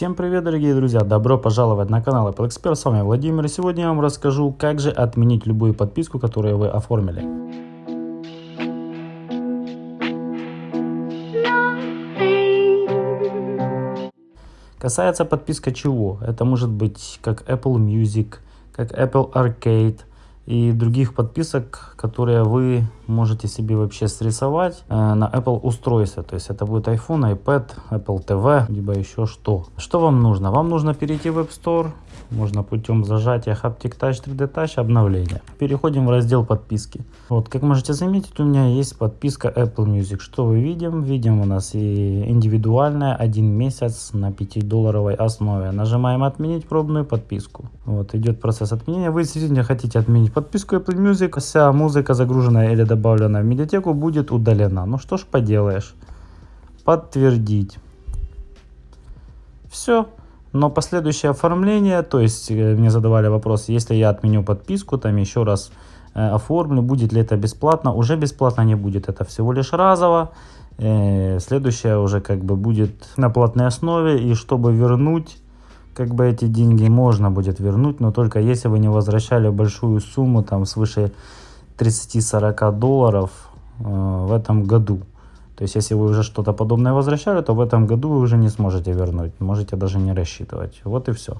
Всем привет, дорогие друзья! Добро пожаловать на канал Apple Expert. С вами Владимир. Сегодня я вам расскажу, как же отменить любую подписку, которую вы оформили. Касается подписка чего? Это может быть как Apple Music, как Apple Arcade, и других подписок, которые вы можете себе вообще срисовать э, на Apple устройстве. То есть это будет iPhone, iPad, Apple TV, либо еще что. Что вам нужно? Вам нужно перейти в App Store, можно путем зажатия Haptic Touch 3D Touch обновления. Переходим в раздел подписки. Вот, как можете заметить, у меня есть подписка Apple Music. Что вы видим? Видим у нас и индивидуальная, один месяц на 5-долларовой основе. Нажимаем отменить пробную подписку. Вот, идет процесс отменения. Вы действительно хотите отменить подписку Apple Music. Вся музыка, загруженная или добавленная в медиатеку, будет удалена. Ну что ж поделаешь. Подтвердить. Все. Но последующее оформление, то есть э, мне задавали вопрос, если я отменю подписку, там еще раз э, оформлю, будет ли это бесплатно, уже бесплатно не будет, это всего лишь разово. Э, следующее уже как бы будет на платной основе, и чтобы вернуть как бы эти деньги можно будет вернуть, но только если вы не возвращали большую сумму, там свыше 30-40 долларов э, в этом году. То есть, если вы уже что-то подобное возвращали, то в этом году вы уже не сможете вернуть. Можете даже не рассчитывать. Вот и все.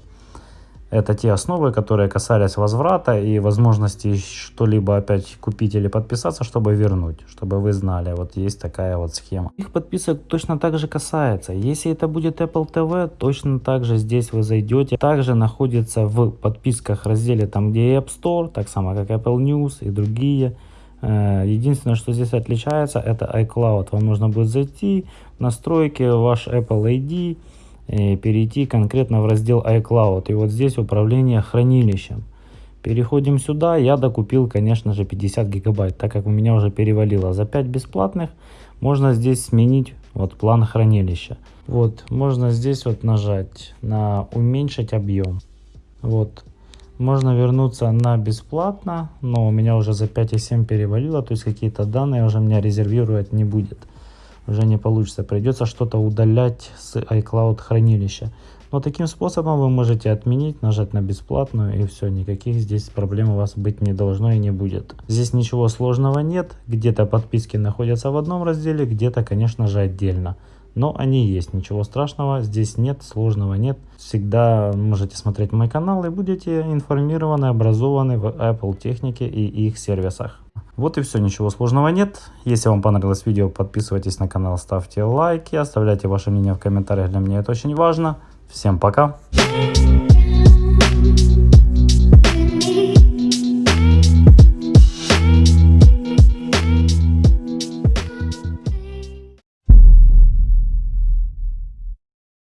Это те основы, которые касались возврата и возможности что-либо опять купить или подписаться, чтобы вернуть, чтобы вы знали, вот есть такая вот схема. Их подписок точно так же касается. Если это будет Apple TV, точно так же здесь вы зайдете. Также находится в подписках разделе там, где App Store, так само как Apple News и другие Э, единственное, что здесь отличается, это iCloud. Вам нужно будет зайти в настройки, ваш Apple ID, перейти конкретно в раздел iCloud. И вот здесь управление хранилищем. Переходим сюда. Я докупил, конечно же, 50 гигабайт, так как у меня уже перевалило. За 5 бесплатных можно здесь сменить вот план хранилища. Вот, можно здесь вот нажать на уменьшить объем. Вот, можно вернуться на бесплатно, но у меня уже за 5,7 перевалило, то есть какие-то данные уже меня резервировать не будет. Уже не получится, придется что-то удалять с iCloud хранилища. Но таким способом вы можете отменить, нажать на бесплатную и все, никаких здесь проблем у вас быть не должно и не будет. Здесь ничего сложного нет, где-то подписки находятся в одном разделе, где-то конечно же отдельно но они есть, ничего страшного, здесь нет, сложного нет. Всегда можете смотреть мой канал и будете информированы, образованы в Apple технике и их сервисах. Вот и все, ничего сложного нет. Если вам понравилось видео, подписывайтесь на канал, ставьте лайки, оставляйте ваше мнение в комментариях, для меня это очень важно. Всем пока!